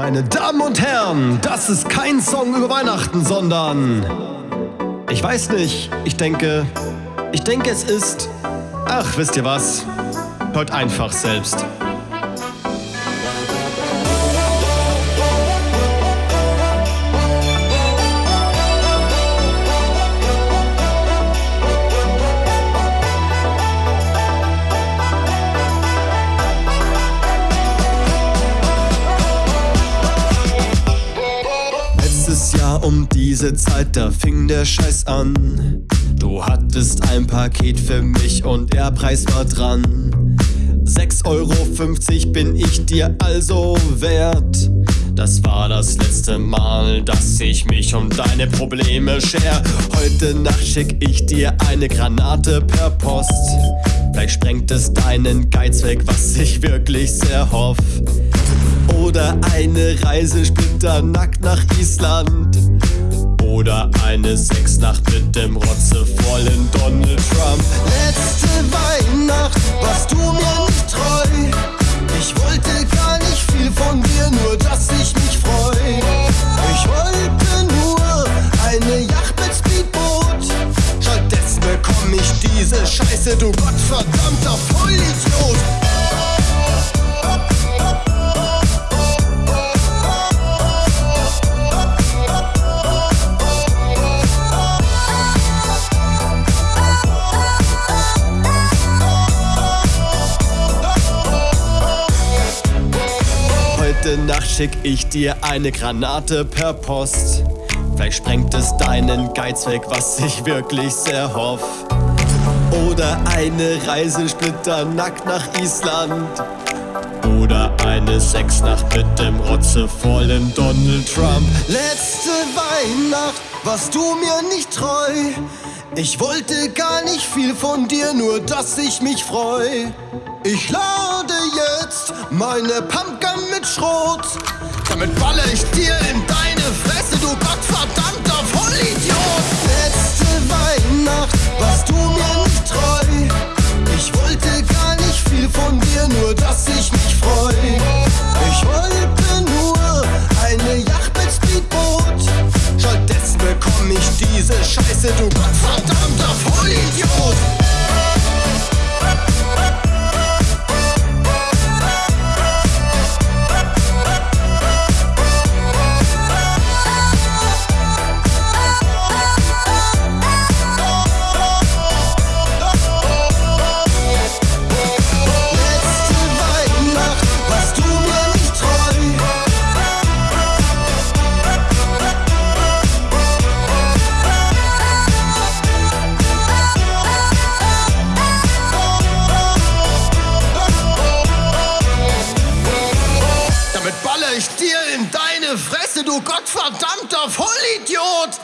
Meine Damen und Herren, das ist kein Song über Weihnachten, sondern... Ich weiß nicht, ich denke... Ich denke, es ist... Ach, wisst ihr was? Hört einfach selbst. Diese Zeit, da fing der Scheiß an. Du hattest ein Paket für mich und der Preis war dran. 6,50 Euro bin ich dir also wert. Das war das letzte Mal, dass ich mich um deine Probleme scher. Heute Nacht schick ich dir eine Granate per Post. Vielleicht sprengt es deinen Geiz weg, was ich wirklich sehr hoff. Oder eine Reise splitternackt nach Island. Oder eine Sexnacht mit dem rotzevollen Donald Trump. Letzte Weihnacht warst du mir nicht treu. Ich wollte gar nicht viel von dir, nur dass ich mich freu. Ich wollte nur eine Yacht mit Speedboot. Stattdessen bekomm ich diese Scheiße, du gottverdammter Vollidiot. Heute Nacht schick ich dir eine Granate per Post. Vielleicht sprengt es deinen Geiz weg, was ich wirklich sehr hoff. Oder eine Reise splitternackt nach Island. Oder eine Sexnacht mit dem rotzevollen Donald Trump. Letzte Weihnacht warst du mir nicht treu. Ich wollte gar nicht viel von dir, nur dass ich mich freu. Ich lade meine Pumpgun mit Schrot. Damit balle ich dir in deine Fresse, du gottverdammter Vollidiot. Letzte Weihnacht warst du mir nicht treu. Ich wollte gar nicht viel von dir, nur dass ich mich freu. Ich wollte nur eine Yacht mit Speedboot. Stattdessen bekomm ich diese Scheiße, du gottverdammter Vollidiot. Du gottverdammter Vollidiot!